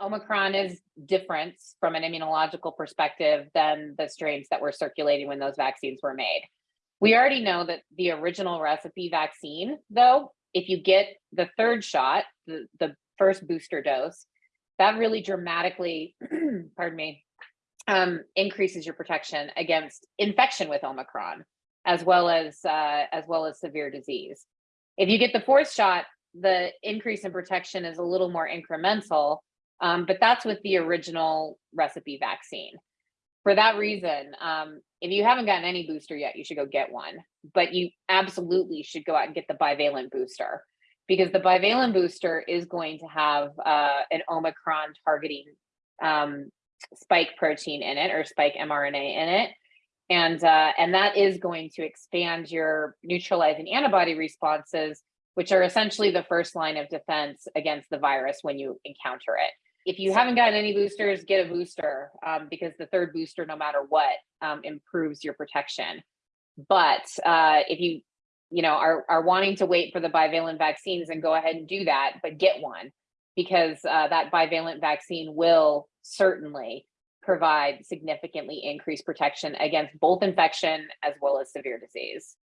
Omicron is different from an immunological perspective than the strains that were circulating when those vaccines were made. We already know that the original recipe vaccine, though, if you get the third shot, the, the first booster dose, that really dramatically, pardon me, um, increases your protection against infection with Omicron, as well as uh, as well as severe disease. If you get the fourth shot, the increase in protection is a little more incremental, um, but that's with the original recipe vaccine. For that reason, um, if you haven't gotten any booster yet, you should go get one. But you absolutely should go out and get the bivalent booster because the bivalent booster is going to have uh, an Omicron targeting um, spike protein in it or spike mRNA in it. And, uh, and that is going to expand your neutralizing antibody responses, which are essentially the first line of defense against the virus when you encounter it. If you haven't gotten any boosters, get a booster um, because the third booster, no matter what, um, improves your protection. But uh, if you, you know, are, are wanting to wait for the bivalent vaccines and go ahead and do that, but get one because uh, that bivalent vaccine will certainly provide significantly increased protection against both infection as well as severe disease.